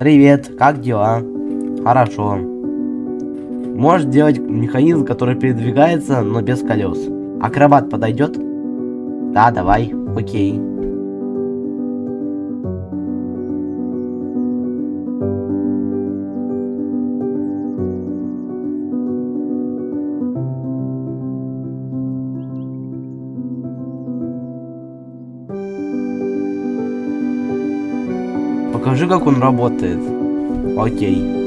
Привет, как дела? Хорошо. Можешь делать механизм, который передвигается, но без колес. Акробат подойдет? Да, давай. Окей. Покажи, как он работает. Окей.